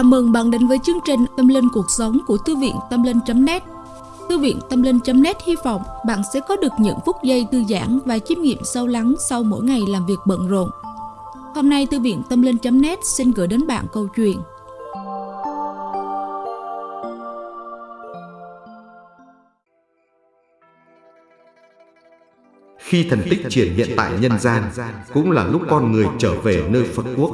Chào mừng bạn đến với chương trình Tâm Linh Cuộc Sống của Thư viện Tâm Linh.net Thư viện Tâm Linh.net hy vọng bạn sẽ có được những phút giây thư giãn và chiêm nghiệm sâu lắng sau mỗi ngày làm việc bận rộn. Hôm nay, Thư viện Tâm Linh.net xin gửi đến bạn câu chuyện Khi thần tích triển hiện tại nhân gian, cũng là lúc con người trở về nơi Phật quốc.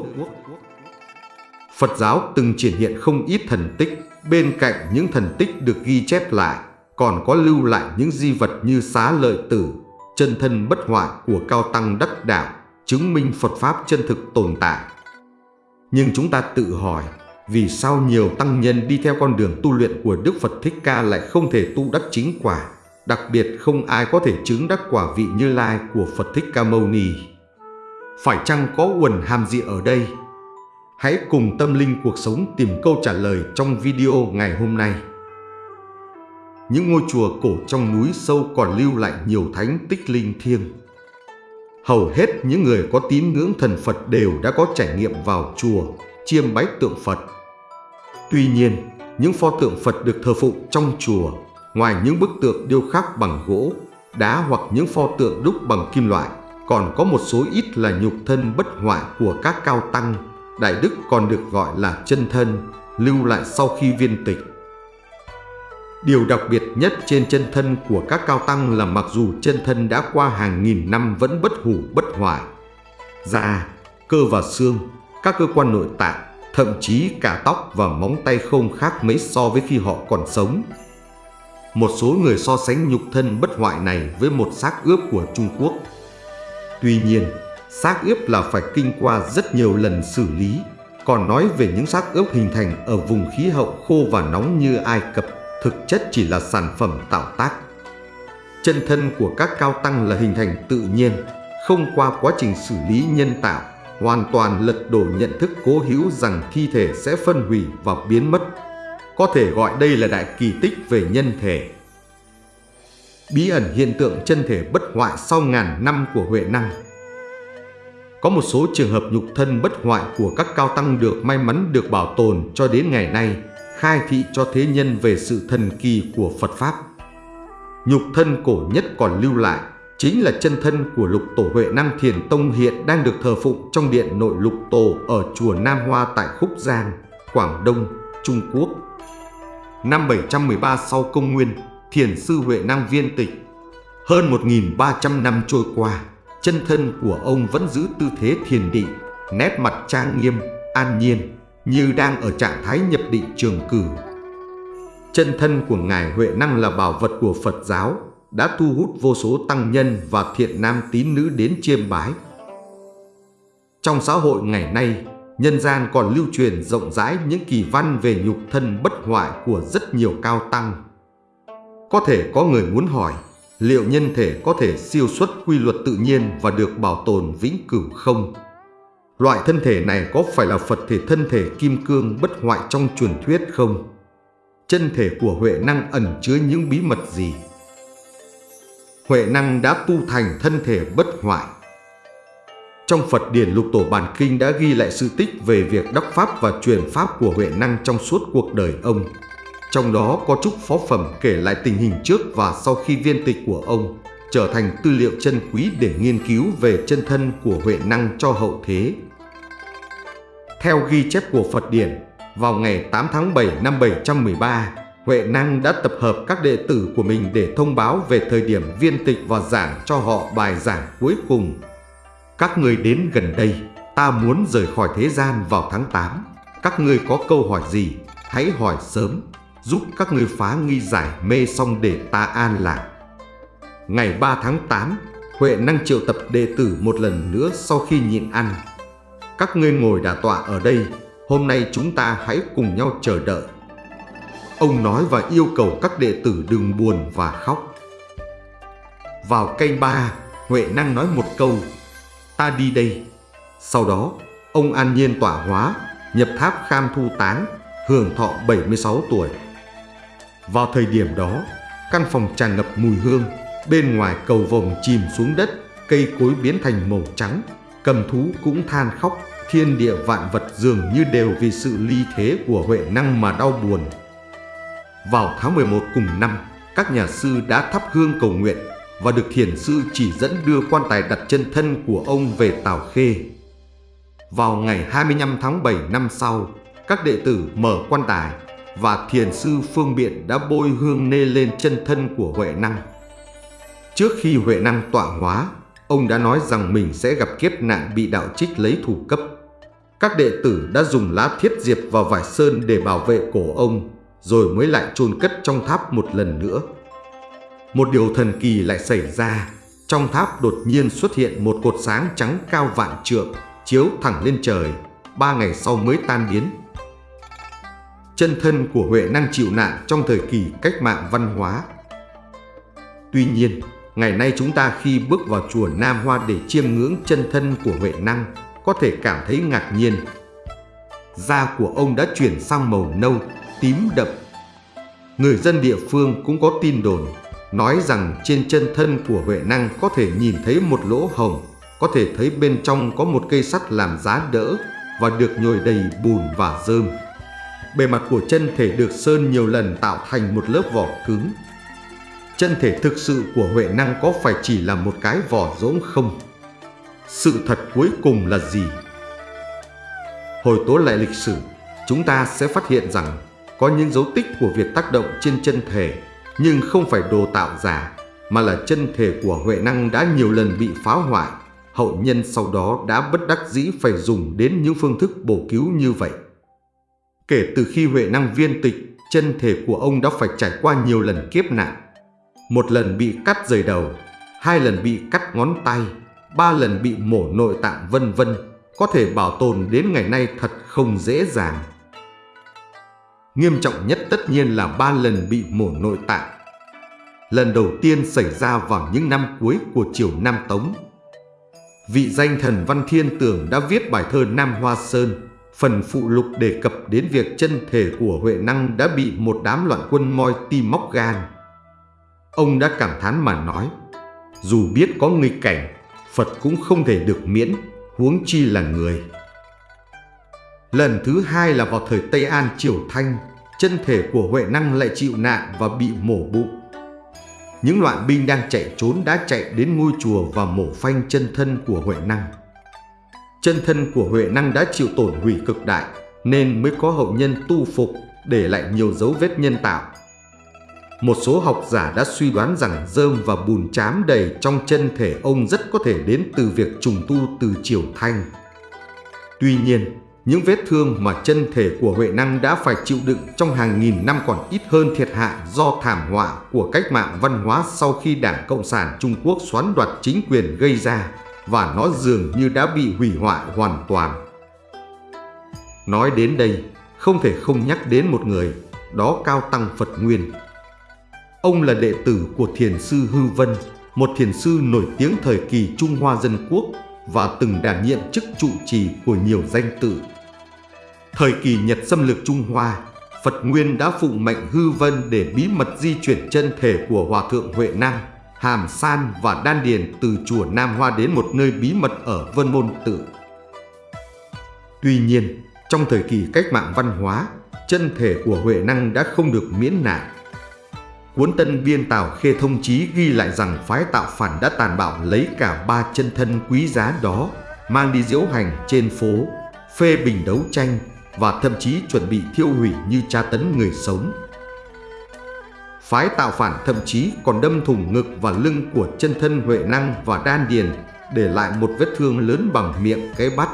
Phật giáo từng triển hiện không ít thần tích, bên cạnh những thần tích được ghi chép lại, còn có lưu lại những di vật như xá lợi tử, chân thân bất hoại của cao tăng đắc đạo, chứng minh Phật Pháp chân thực tồn tại. Nhưng chúng ta tự hỏi, vì sao nhiều tăng nhân đi theo con đường tu luyện của Đức Phật Thích Ca lại không thể tu đắc chính quả, đặc biệt không ai có thể chứng đắc quả vị như lai của Phật Thích Ca Mâu Ni. Phải chăng có quần hàm gì ở đây? Hãy cùng tâm linh cuộc sống tìm câu trả lời trong video ngày hôm nay. Những ngôi chùa cổ trong núi sâu còn lưu lại nhiều thánh tích linh thiêng. Hầu hết những người có tín ngưỡng thần Phật đều đã có trải nghiệm vào chùa, chiêm bái tượng Phật. Tuy nhiên, những pho tượng Phật được thờ phụng trong chùa, ngoài những bức tượng điêu khắc bằng gỗ, đá hoặc những pho tượng đúc bằng kim loại, còn có một số ít là nhục thân bất hoại của các cao tăng Đại Đức còn được gọi là chân thân, lưu lại sau khi viên tịch. Điều đặc biệt nhất trên chân thân của các cao tăng là mặc dù chân thân đã qua hàng nghìn năm vẫn bất hủ bất hoại. Da, cơ và xương, các cơ quan nội tạng, thậm chí cả tóc và móng tay không khác mấy so với khi họ còn sống. Một số người so sánh nhục thân bất hoại này với một xác ướp của Trung Quốc. Tuy nhiên, xác ướp là phải kinh qua rất nhiều lần xử lý. Còn nói về những xác ướp hình thành ở vùng khí hậu khô và nóng như Ai Cập, thực chất chỉ là sản phẩm tạo tác. Chân thân của các cao tăng là hình thành tự nhiên, không qua quá trình xử lý nhân tạo, hoàn toàn lật đổ nhận thức cố hữu rằng thi thể sẽ phân hủy và biến mất. Có thể gọi đây là đại kỳ tích về nhân thể. Bí ẩn hiện tượng chân thể bất hoại sau ngàn năm của Huệ Năng có một số trường hợp nhục thân bất hoại của các cao tăng được may mắn được bảo tồn cho đến ngày nay, khai thị cho thế nhân về sự thần kỳ của Phật Pháp. Nhục thân cổ nhất còn lưu lại chính là chân thân của lục tổ Huệ Năng Thiền Tông hiện đang được thờ phụng trong điện nội lục tổ ở chùa Nam Hoa tại Khúc Giang, Quảng Đông, Trung Quốc. Năm 713 sau công nguyên, Thiền sư Huệ Năng viên tịch. Hơn 1.300 năm trôi qua, chân thân của ông vẫn giữ tư thế thiền định, nét mặt trang nghiêm, an nhiên, như đang ở trạng thái nhập định trường cử. Chân thân của Ngài Huệ Năng là bảo vật của Phật giáo, đã thu hút vô số tăng nhân và thiện nam tín nữ đến chiêm bái. Trong xã hội ngày nay, nhân gian còn lưu truyền rộng rãi những kỳ văn về nhục thân bất hoại của rất nhiều cao tăng. Có thể có người muốn hỏi, liệu nhân thể có thể siêu xuất quy luật tự nhiên và được bảo tồn vĩnh cửu không? Loại thân thể này có phải là Phật thể thân thể kim cương bất hoại trong truyền thuyết không? Chân thể của Huệ Năng ẩn chứa những bí mật gì? Huệ Năng đã tu thành thân thể bất hoại. Trong Phật Điển Lục Tổ Bản Kinh đã ghi lại sự tích về việc đắc Pháp và truyền Pháp của Huệ Năng trong suốt cuộc đời ông. Trong đó có chúc phó phẩm kể lại tình hình trước và sau khi viên tịch của ông, trở thành tư liệu chân quý để nghiên cứu về chân thân của Huệ Năng cho hậu thế. Theo ghi chép của Phật Điển, vào ngày 8 tháng 7 năm 713, Huệ Năng đã tập hợp các đệ tử của mình để thông báo về thời điểm viên tịch và giảng cho họ bài giảng cuối cùng. Các người đến gần đây, ta muốn rời khỏi thế gian vào tháng 8. Các người có câu hỏi gì, hãy hỏi sớm, giúp các ngươi phá nghi giải mê xong để ta an lạc. Ngày 3 tháng 8, Huệ năng triệu tập đệ tử một lần nữa sau khi nhịn ăn. Các ngươi ngồi đả tọa ở đây, hôm nay chúng ta hãy cùng nhau chờ đợi. Ông nói và yêu cầu các đệ tử đừng buồn và khóc. Vào cây ba, Huệ năng nói một câu, ta đi đây. Sau đó, ông an nhiên tỏa hóa, nhập tháp kham thu táng, hưởng thọ 76 tuổi. Vào thời điểm đó, căn phòng tràn ngập mùi hương, bên ngoài cầu vồng chìm xuống đất, cây cối biến thành màu trắng, cầm thú cũng than khóc, thiên địa vạn vật dường như đều vì sự ly thế của Huệ Năng mà đau buồn. Vào tháng 11 cùng năm, các nhà sư đã thắp hương cầu nguyện và được thiền sư chỉ dẫn đưa quan tài đặt chân thân của ông về Tào Khê. Vào ngày 25 tháng 7 năm sau, các đệ tử mở quan tài và thiền sư Phương Biện đã bôi hương nê lên chân thân của Huệ Năng. Trước khi Huệ Năng tọa hóa, ông đã nói rằng mình sẽ gặp kiếp nạn bị đạo trích lấy thủ cấp. Các đệ tử đã dùng lá thiết diệp và vải sơn để bảo vệ cổ ông, rồi mới lại chôn cất trong tháp một lần nữa. Một điều thần kỳ lại xảy ra, trong tháp đột nhiên xuất hiện một cột sáng trắng cao vạn trượng, chiếu thẳng lên trời, ba ngày sau mới tan biến. Chân thân của Huệ năng chịu nạn trong thời kỳ cách mạng văn hóa. Tuy nhiên, ngày nay chúng ta khi bước vào chùa Nam Hoa để chiêm ngưỡng chân thân của Huệ năng, có thể cảm thấy ngạc nhiên. Da của ông đã chuyển sang màu nâu, tím đậm. Người dân địa phương cũng có tin đồn nói rằng trên chân thân của Huệ Năng có thể nhìn thấy một lỗ hồng, có thể thấy bên trong có một cây sắt làm giá đỡ và được nhồi đầy bùn và rơm. Bề mặt của chân thể được sơn nhiều lần tạo thành một lớp vỏ cứng. Chân thể thực sự của Huệ Năng có phải chỉ là một cái vỏ rỗng không? Sự thật cuối cùng là gì? Hồi tố lại lịch sử, chúng ta sẽ phát hiện rằng có những dấu tích của việc tác động trên chân thể nhưng không phải đồ tạo giả, mà là chân thể của Huệ Năng đã nhiều lần bị phá hoại. Hậu nhân sau đó đã bất đắc dĩ phải dùng đến những phương thức bổ cứu như vậy. Kể từ khi Huệ Năng viên tịch, chân thể của ông đã phải trải qua nhiều lần kiếp nạn. Một lần bị cắt rời đầu, hai lần bị cắt ngón tay, ba lần bị mổ nội tạng vân vân, có thể bảo tồn đến ngày nay thật không dễ dàng. Nghiêm trọng nhất tất nhiên là ba lần bị mổ nội tạng. Lần đầu tiên xảy ra vào những năm cuối của triều Nam Tống. Vị danh thần Văn Thiên Tường đã viết bài thơ Nam Hoa Sơn, phần phụ lục đề cập đến việc chân thể của Huệ Năng đã bị một đám loạn quân moi tim móc gan. Ông đã cảm thán mà nói, dù biết có nghịch cảnh, Phật cũng không thể được miễn, huống chi là người. Lần thứ hai là vào thời Tây An Triều Thanh, chân thể của Huệ Năng lại chịu nạn và bị mổ bụng. Những loạn binh đang chạy trốn đã chạy đến ngôi chùa và mổ phanh chân thân của Huệ Năng. Chân thân của Huệ Năng đã chịu tổn hủy cực đại nên mới có hậu nhân tu phục để lại nhiều dấu vết nhân tạo. Một số học giả đã suy đoán rằng rơm và bùn chám đầy trong chân thể ông rất có thể đến từ việc trùng tu từ triều Thanh. Tuy nhiên, những vết thương mà chân thể của Huệ Năng đã phải chịu đựng trong hàng nghìn năm còn ít hơn thiệt hại do thảm họa của cách mạng văn hóa sau khi Đảng Cộng sản Trung Quốc xoán đoạt chính quyền gây ra và nó dường như đã bị hủy hoại hoàn toàn. Nói đến đây, không thể không nhắc đến một người, đó Cao Tăng Phật Nguyên. Ông là đệ tử của Thiền sư Hư Vân, một thiền sư nổi tiếng thời kỳ Trung Hoa Dân Quốc và từng đảm nhiệm chức trụ trì của nhiều danh tự Thời kỳ Nhật xâm lược Trung Hoa, Phật Nguyên đã phụng mệnh hư vân để bí mật di chuyển chân thể của Hòa Thượng Huệ Năng, Hàm San và Đan Điền từ chùa Nam Hoa đến một nơi bí mật ở Vân Môn Tự. Tuy nhiên, trong thời kỳ cách mạng văn hóa, chân thể của Huệ Năng đã không được miễn nạn. Cuốn Tân Biên Tào Khê Thông Chí ghi lại rằng phái tạo phản đã tàn bạo lấy cả ba chân thân quý giá đó, mang đi diễu hành trên phố, phê bình đấu tranh, và thậm chí chuẩn bị thiêu hủy như tra tấn người sống. Phái tạo phản thậm chí còn đâm thủng ngực và lưng của chân thân Huệ Năng và Đan Điền để lại một vết thương lớn bằng miệng cái bắt.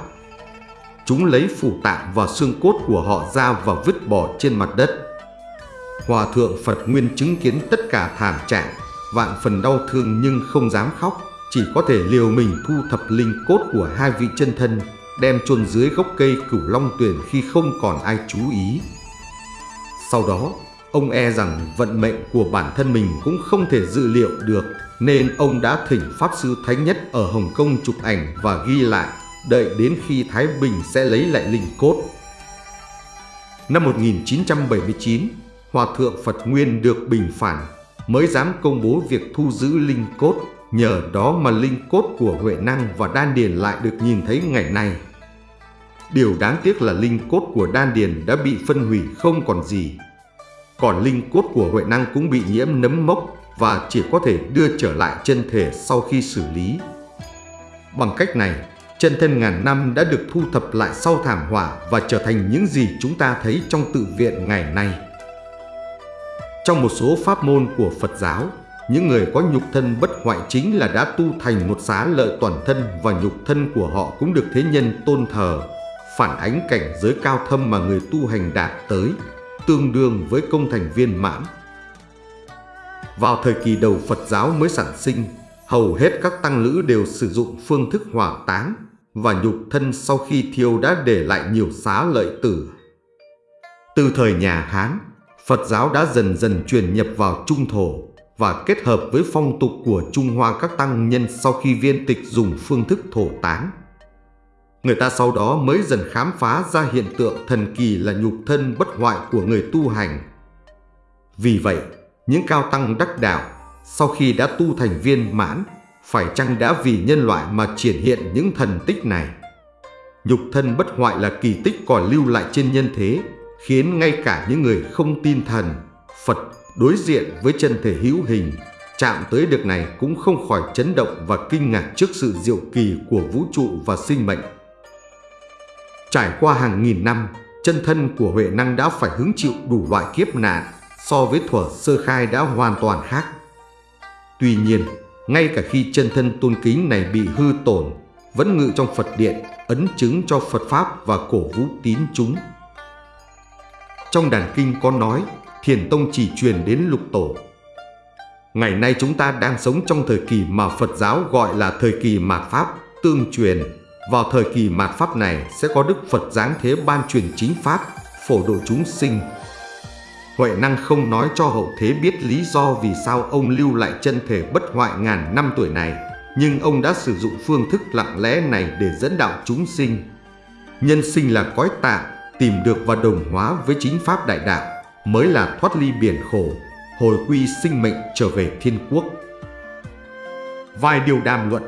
Chúng lấy phủ tạng và xương cốt của họ ra và vứt bỏ trên mặt đất. Hòa thượng Phật Nguyên chứng kiến tất cả thảm trạng, vạn phần đau thương nhưng không dám khóc, chỉ có thể liều mình thu thập linh cốt của hai vị chân thân đem chôn dưới gốc cây cửu long tuyển khi không còn ai chú ý. Sau đó, ông e rằng vận mệnh của bản thân mình cũng không thể dự liệu được nên ông đã thỉnh Pháp Sư Thánh Nhất ở Hồng Kông chụp ảnh và ghi lại đợi đến khi Thái Bình sẽ lấy lại linh cốt. Năm 1979, Hòa Thượng Phật Nguyên được bình phản mới dám công bố việc thu giữ linh cốt Nhờ đó mà linh cốt của Huệ Năng và Đan Điền lại được nhìn thấy ngày nay. Điều đáng tiếc là linh cốt của đan điền đã bị phân hủy không còn gì. Còn linh cốt của Huệ Năng cũng bị nhiễm nấm mốc và chỉ có thể đưa trở lại chân thể sau khi xử lý. Bằng cách này, chân thân ngàn năm đã được thu thập lại sau thảm họa và trở thành những gì chúng ta thấy trong tự viện ngày nay. Trong một số pháp môn của Phật giáo, những người có nhục thân bất hoại chính là đã tu thành một xá lợi toàn thân và nhục thân của họ cũng được thế nhân tôn thờ, phản ánh cảnh giới cao thâm mà người tu hành đạt tới, tương đương với công thành viên mãn. Vào thời kỳ đầu Phật giáo mới sản sinh, hầu hết các tăng lữ đều sử dụng phương thức hỏa táng và nhục thân sau khi thiêu đã để lại nhiều xá lợi tử. Từ thời nhà Hán, Phật giáo đã dần dần truyền nhập vào Trung Thổ và kết hợp với phong tục của Trung Hoa các tăng nhân sau khi viên tịch dùng phương thức thổ táng. Người ta sau đó mới dần khám phá ra hiện tượng thần kỳ là nhục thân bất hoại của người tu hành. Vì vậy, những cao tăng đắc đạo sau khi đã tu thành viên mãn phải chăng đã vì nhân loại mà triển hiện những thần tích này? Nhục thân bất hoại là kỳ tích còn lưu lại trên nhân thế, khiến ngay cả những người không tin thần, Phật đối diện với chân thể hữu hình, chạm tới được này cũng không khỏi chấn động và kinh ngạc trước sự diệu kỳ của vũ trụ và sinh mệnh. Trải qua hàng nghìn năm, chân thân của Huệ Năng đã phải hứng chịu đủ loại kiếp nạn so với thuở sơ khai đã hoàn toàn khác. Tuy nhiên, ngay cả khi chân thân tôn kính này bị hư tổn, vẫn ngự trong Phật điện, ấn chứng cho Phật Pháp và cổ vũ tín chúng. Trong đàn kinh có nói, Thiền Tông chỉ truyền đến lục tổ. Ngày nay chúng ta đang sống trong thời kỳ mà Phật giáo gọi là thời kỳ mạt Pháp, tương truyền. Vào thời kỳ mạt Pháp này sẽ có Đức Phật giáng thế ban truyền chính Pháp, phổ độ chúng sinh, Huệ năng không nói cho hậu thế biết lý do vì sao ông lưu lại chân thể bất hoại ngàn năm tuổi này, nhưng ông đã sử dụng phương thức lặng lẽ này để dẫn đạo chúng sinh. Nhân sinh là cõi tạm, tìm được và đồng hóa với chính pháp đại đạo, mới là thoát ly biển khổ, hồi quy sinh mệnh trở về thiên quốc. Vài điều đàm luận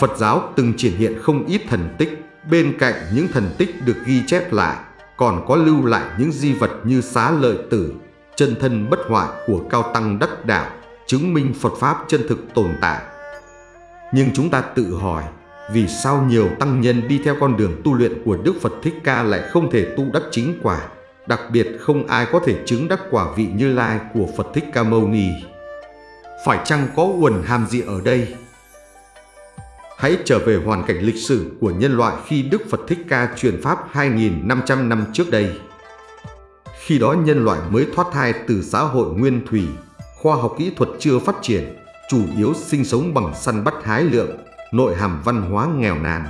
Phật giáo từng triển hiện không ít thần tích, bên cạnh những thần tích được ghi chép lại còn có lưu lại những di vật như xá lợi tử, chân thân bất hoại của cao tăng đắc đạo, chứng minh Phật Pháp chân thực tồn tại. Nhưng chúng ta tự hỏi, vì sao nhiều tăng nhân đi theo con đường tu luyện của Đức Phật Thích Ca lại không thể tu đắc chính quả, đặc biệt không ai có thể chứng đắc quả vị như lai của Phật Thích Ca Mâu Ni. Phải chăng có uẩn hàm gì ở đây? Hãy trở về hoàn cảnh lịch sử của nhân loại khi Đức Phật Thích Ca truyền Pháp 2.500 năm trước đây. Khi đó nhân loại mới thoát thai từ xã hội nguyên thủy, khoa học kỹ thuật chưa phát triển, chủ yếu sinh sống bằng săn bắt hái lượng, nội hàm văn hóa nghèo nàn.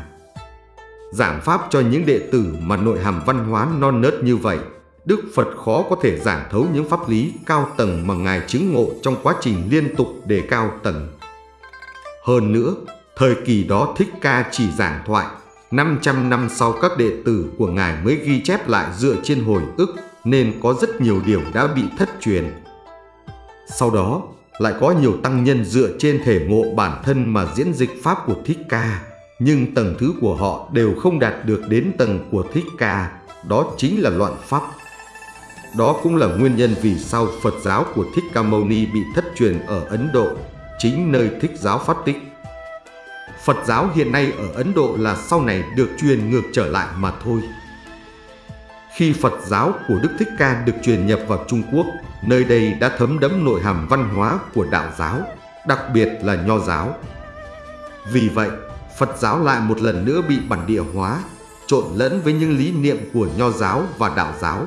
Giảng Pháp cho những đệ tử mà nội hàm văn hóa non nớt như vậy, Đức Phật khó có thể giảng thấu những pháp lý cao tầng mà Ngài chứng ngộ trong quá trình liên tục đề cao tầng. Hơn nữa, Thời kỳ đó Thích Ca chỉ giảng thoại, 500 năm sau các đệ tử của Ngài mới ghi chép lại dựa trên hồi ức nên có rất nhiều điều đã bị thất truyền. Sau đó, lại có nhiều tăng nhân dựa trên thể ngộ bản thân mà diễn dịch Pháp của Thích Ca, nhưng tầng thứ của họ đều không đạt được đến tầng của Thích Ca, đó chính là loạn Pháp. Đó cũng là nguyên nhân vì sao Phật giáo của Thích Ca Mâu Ni bị thất truyền ở Ấn Độ, chính nơi Thích giáo phát tích. Phật giáo hiện nay ở Ấn Độ là sau này được truyền ngược trở lại mà thôi. Khi Phật giáo của Đức Thích Ca được truyền nhập vào Trung Quốc, nơi đây đã thấm đẫm nội hàm văn hóa của đạo giáo, đặc biệt là nho giáo. Vì vậy, Phật giáo lại một lần nữa bị bản địa hóa, trộn lẫn với những lý niệm của nho giáo và đạo giáo.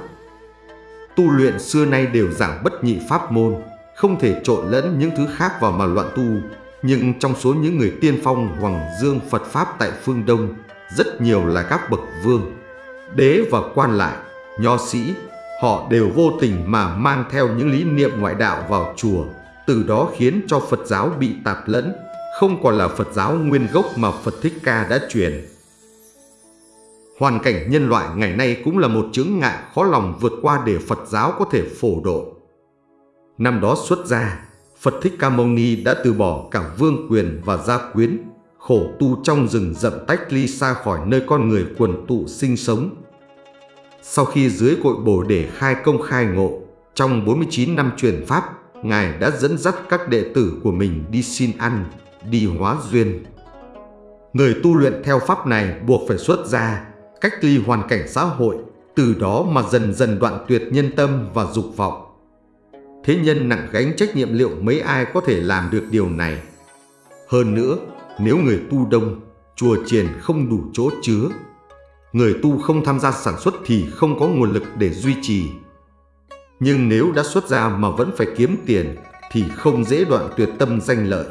Tu luyện xưa nay đều giảng bất nhị pháp môn, không thể trộn lẫn những thứ khác vào mà loạn tu, nhưng trong số những người tiên phong Hoàng Dương Phật Pháp tại phương Đông, rất nhiều là các bậc vương, đế và quan lại, nho sĩ, họ đều vô tình mà mang theo những lý niệm ngoại đạo vào chùa, từ đó khiến cho Phật giáo bị tạp lẫn, không còn là Phật giáo nguyên gốc mà Phật Thích Ca đã truyền. Hoàn cảnh nhân loại ngày nay cũng là một chướng ngại khó lòng vượt qua để Phật giáo có thể phổ độ. Năm đó xuất gia, Phật Thích Ca Mâu Ni đã từ bỏ cả vương quyền và gia quyến, khổ tu trong rừng rậm tách ly xa khỏi nơi con người quần tụ sinh sống. Sau khi dưới cội bồ để khai công khai ngộ, trong 49 năm truyền Pháp, Ngài đã dẫn dắt các đệ tử của mình đi xin ăn, đi hóa duyên. Người tu luyện theo Pháp này buộc phải xuất gia, cách ly hoàn cảnh xã hội, từ đó mà dần dần đoạn tuyệt nhân tâm và dục vọng. Thế nhân nặng gánh trách nhiệm liệu mấy ai có thể làm được điều này. Hơn nữa, nếu người tu đông, chùa triền không đủ chỗ chứa, người tu không tham gia sản xuất thì không có nguồn lực để duy trì. Nhưng nếu đã xuất ra mà vẫn phải kiếm tiền thì không dễ đoạn tuyệt tâm danh lợi.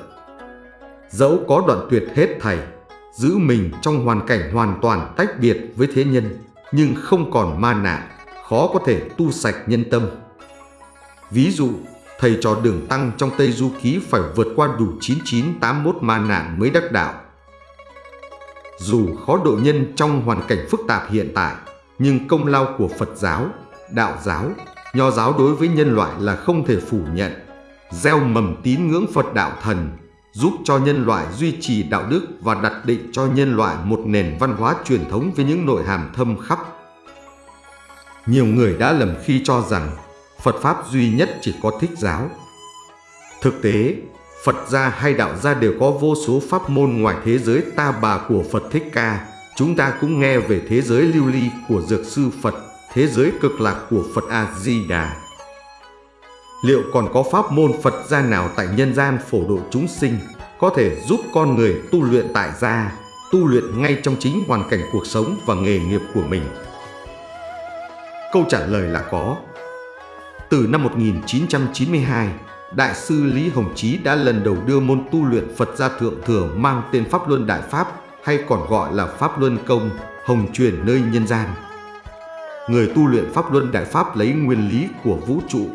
Dẫu có đoạn tuyệt hết thảy, giữ mình trong hoàn cảnh hoàn toàn tách biệt với thế nhân, nhưng không còn ma nạn, khó có thể tu sạch nhân tâm. Ví dụ, thầy trò đường tăng trong Tây Du Ký phải vượt qua đủ 9981 ma nạn mới đắc đạo. Dù khó độ nhân trong hoàn cảnh phức tạp hiện tại, nhưng công lao của Phật giáo, đạo giáo, nho giáo đối với nhân loại là không thể phủ nhận. Gieo mầm tín ngưỡng Phật đạo thần, giúp cho nhân loại duy trì đạo đức và đặt định cho nhân loại một nền văn hóa truyền thống với những nội hàm thâm khắp. Nhiều người đã lầm khi cho rằng Phật Pháp duy nhất chỉ có thích giáo. Thực tế, Phật gia hay đạo gia đều có vô số pháp môn ngoài thế giới ta bà của Phật Thích Ca. Chúng ta cũng nghe về thế giới lưu ly của Dược Sư Phật, thế giới cực lạc của Phật A-di-đà. Liệu còn có pháp môn Phật gia nào tại nhân gian phổ độ chúng sinh có thể giúp con người tu luyện tại gia, tu luyện ngay trong chính hoàn cảnh cuộc sống và nghề nghiệp của mình? Câu trả lời là có. Từ năm 1992, Đại sư Lý Hồng Chí đã lần đầu đưa môn tu luyện Phật gia Thượng Thừa mang tên Pháp Luân Đại Pháp hay còn gọi là Pháp Luân Công, hồng truyền nơi nhân gian. Người tu luyện Pháp Luân Đại Pháp lấy nguyên lý của vũ trụ.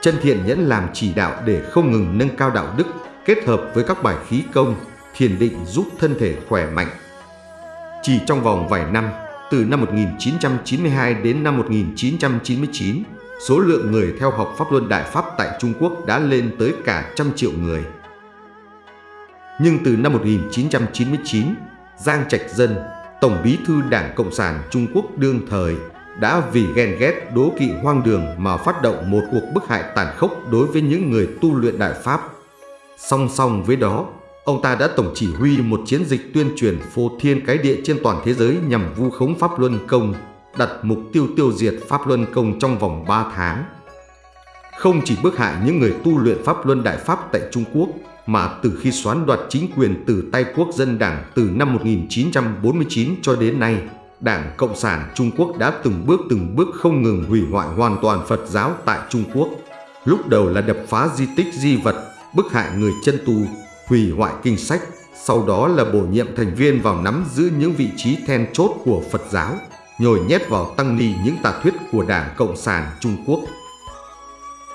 Chân thiện nhẫn làm chỉ đạo để không ngừng nâng cao đạo đức, kết hợp với các bài khí công, thiền định giúp thân thể khỏe mạnh. Chỉ trong vòng vài năm, từ năm 1992 đến năm 1999, số lượng người theo học Pháp Luân Đại Pháp tại Trung Quốc đã lên tới cả trăm triệu người. Nhưng từ năm 1999, Giang Trạch Dân, Tổng bí thư Đảng Cộng sản Trung Quốc đương thời, đã vì ghen ghét đố kỵ hoang đường mà phát động một cuộc bức hại tàn khốc đối với những người tu luyện Đại Pháp. Song song với đó, ông ta đã tổng chỉ huy một chiến dịch tuyên truyền phô thiên cái địa trên toàn thế giới nhằm vu khống Pháp Luân Công đặt mục tiêu tiêu diệt Pháp Luân Công trong vòng 3 tháng. Không chỉ bức hại những người tu luyện Pháp Luân Đại Pháp tại Trung Quốc, mà từ khi xoán đoạt chính quyền từ tay quốc dân đảng từ năm 1949 cho đến nay, Đảng Cộng sản Trung Quốc đã từng bước từng bước không ngừng hủy hoại hoàn toàn Phật giáo tại Trung Quốc. Lúc đầu là đập phá di tích di vật, bức hại người chân tu, hủy hoại kinh sách, sau đó là bổ nhiệm thành viên vào nắm giữ những vị trí then chốt của Phật giáo nhồi nhét vào tăng ni những tà thuyết của Đảng Cộng sản Trung Quốc.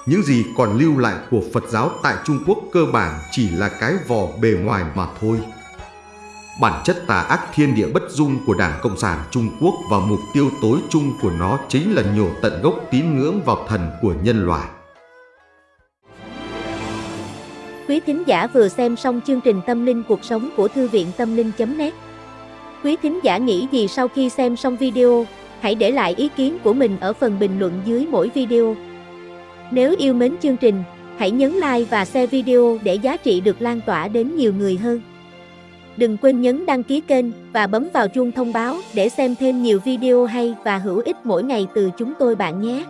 Những gì còn lưu lại của Phật giáo tại Trung Quốc cơ bản chỉ là cái vỏ bề ngoài mà thôi. Bản chất tà ác thiên địa bất dung của Đảng Cộng sản Trung Quốc và mục tiêu tối chung của nó chính là nhổ tận gốc tín ngưỡng vào thần của nhân loại. Quý thính giả vừa xem xong chương trình Tâm linh cuộc sống của Thư viện Tâm linh.net Quý thính giả nghĩ gì sau khi xem xong video, hãy để lại ý kiến của mình ở phần bình luận dưới mỗi video. Nếu yêu mến chương trình, hãy nhấn like và share video để giá trị được lan tỏa đến nhiều người hơn. Đừng quên nhấn đăng ký kênh và bấm vào chuông thông báo để xem thêm nhiều video hay và hữu ích mỗi ngày từ chúng tôi bạn nhé.